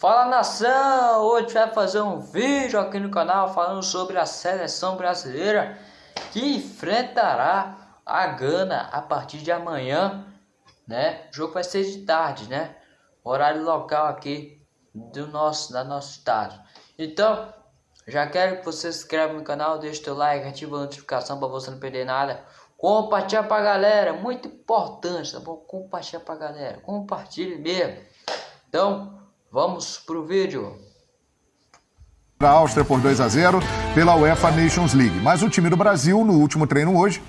Fala nação! Hoje vai fazer um vídeo aqui no canal falando sobre a seleção brasileira que enfrentará a Gana a partir de amanhã, né? O jogo vai ser de tarde, né? Horário local aqui do nosso, da nosso estado. Então, já quero que você se inscreva no canal, deixe seu like, ative a notificação para você não perder nada. Compartilha pra galera, muito importante, tá bom? Compartilha pra galera, compartilhe mesmo. Então, Vamos pro vídeo. A Áustria por 2 a 0 pela UEFA Nations League. Mas o time do Brasil, no último treino hoje,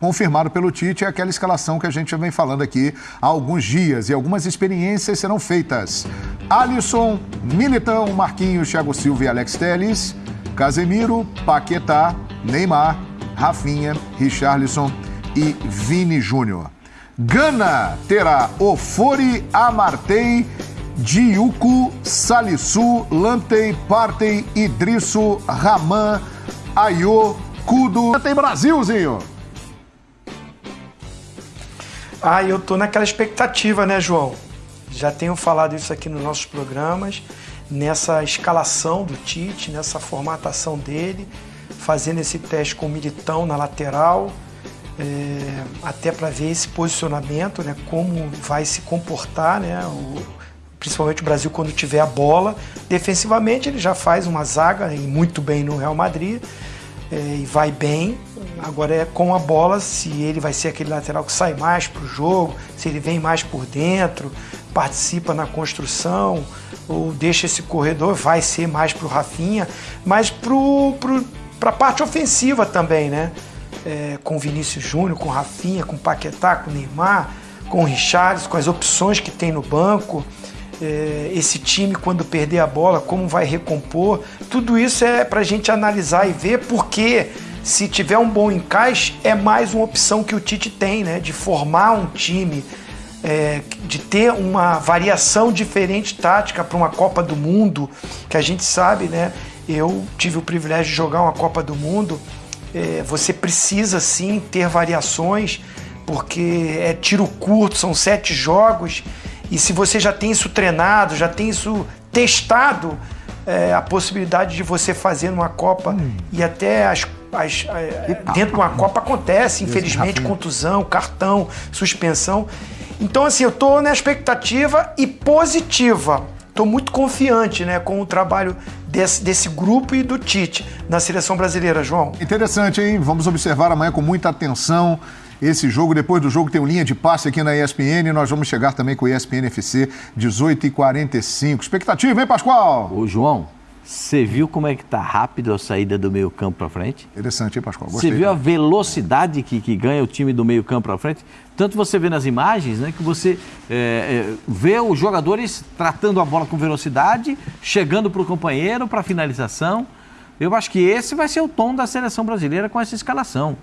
confirmado pelo Tite, é aquela escalação que a gente já vem falando aqui há alguns dias e algumas experiências serão feitas. Alisson, Militão, Marquinhos, Thiago Silva e Alex Telles, Casemiro, Paquetá, Neymar, Rafinha, Richarlison e Vini Júnior. Gana terá Ofori, Amartey Diuco, Salisu, Lantei, Partei, Idrisso, Raman, Ayô, Kudo. Tem Brasilzinho! Ah, eu tô naquela expectativa, né, João? Já tenho falado isso aqui nos nossos programas, nessa escalação do Tite, nessa formatação dele, fazendo esse teste com o Militão na lateral, é, até para ver esse posicionamento, né, como vai se comportar, né, o, principalmente o Brasil quando tiver a bola. Defensivamente ele já faz uma zaga e muito bem no Real Madrid é, e vai bem. Agora é com a bola, se ele vai ser aquele lateral que sai mais para o jogo, se ele vem mais por dentro, participa na construção ou deixa esse corredor, vai ser mais para o Rafinha, mas para a parte ofensiva também, né? É, com Vinícius Júnior, com Rafinha, com Paquetá, com Neymar, com Richards, com as opções que tem no banco esse time quando perder a bola, como vai recompor. Tudo isso é para a gente analisar e ver porque se tiver um bom encaixe, é mais uma opção que o Tite tem, né? De formar um time, é, de ter uma variação diferente tática para uma Copa do Mundo, que a gente sabe, né? Eu tive o privilégio de jogar uma Copa do Mundo. É, você precisa sim ter variações, porque é tiro curto, são sete jogos e se você já tem isso treinado, já tem isso testado, é, a possibilidade de você fazer numa Copa hum. e até as, as, dentro de uma Copa acontece, infelizmente, contusão, cartão, suspensão. Então, assim, eu estou na expectativa e positiva. Estou muito confiante né, com o trabalho desse, desse grupo e do Tite na seleção brasileira, João. Interessante, hein? Vamos observar amanhã com muita atenção esse jogo. Depois do jogo tem um linha de passe aqui na ESPN. Nós vamos chegar também com o ESPN FC 18h45. Expectativa, hein, Pascoal? Ô, João, você viu como é que tá rápido a saída do meio campo para frente? Interessante, hein, Pascoal? Você viu a velocidade que, que ganha o time do meio campo para frente? Tanto você vê nas imagens, né, que você é, é, vê os jogadores tratando a bola com velocidade, chegando para o companheiro, para finalização. Eu acho que esse vai ser o tom da seleção brasileira com essa escalação.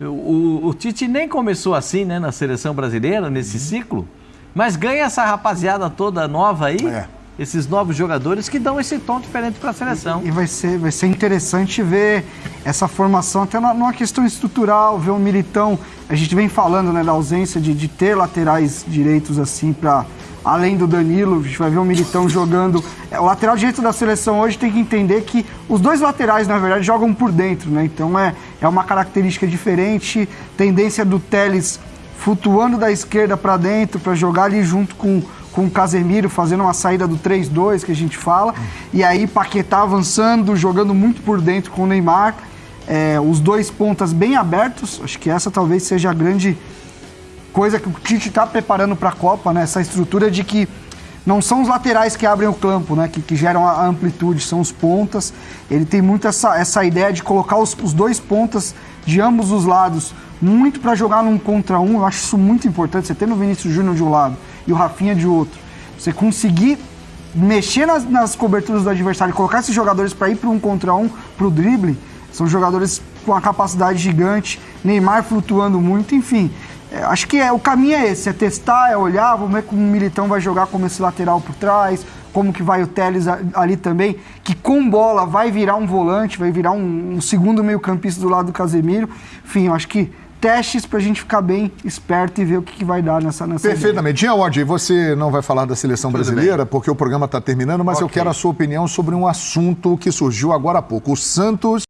O, o, Tite nem começou assim, né, na seleção brasileira, nesse uhum. ciclo, mas ganha essa rapaziada toda nova aí. É. Esses novos jogadores que dão esse tom diferente para a seleção. E, e, vai, ser, vai ser interessante ver essa formação, até numa questão estrutural, ver o Militão. A gente vem falando né, da ausência de, de ter laterais direitos assim para além do Danilo, a gente vai ver o Militão jogando. É, o lateral direito da seleção hoje tem que entender que os dois laterais, na verdade, jogam por dentro, né? Então é, é uma característica diferente. Tendência do Teles flutuando da esquerda para dentro, para jogar ali junto com, com o Casemiro, fazendo uma saída do 3-2 que a gente fala. E aí Paquetá avançando, jogando muito por dentro com o Neymar. É, os dois pontas bem abertos, acho que essa talvez seja a grande coisa que o Tite está preparando para a Copa, né? Essa estrutura de que não são os laterais que abrem o campo, né? Que, que geram a amplitude, são os pontas. Ele tem muito essa, essa ideia de colocar os, os dois pontas de ambos os lados muito para jogar num contra um. Eu acho isso muito importante. Você tendo o Vinícius Júnior de um lado e o Rafinha de outro. Você conseguir mexer nas, nas coberturas do adversário colocar esses jogadores para ir para um contra um, para o drible. São jogadores com uma capacidade gigante, Neymar flutuando muito, enfim. É, acho que é, o caminho é esse, é testar, é olhar, vamos ver como o Militão vai jogar como esse lateral por trás, como que vai o Teles ali também, que com bola vai virar um volante, vai virar um, um segundo meio campista do lado do Casemiro. Enfim, eu acho que testes para a gente ficar bem esperto e ver o que, que vai dar nessa nessa. Perfeitamente. Jean Oddi, você não vai falar da seleção brasileira, porque o programa está terminando, mas eu Ok. quero a sua opinião sobre um assunto que surgiu agora há pouco. O Santos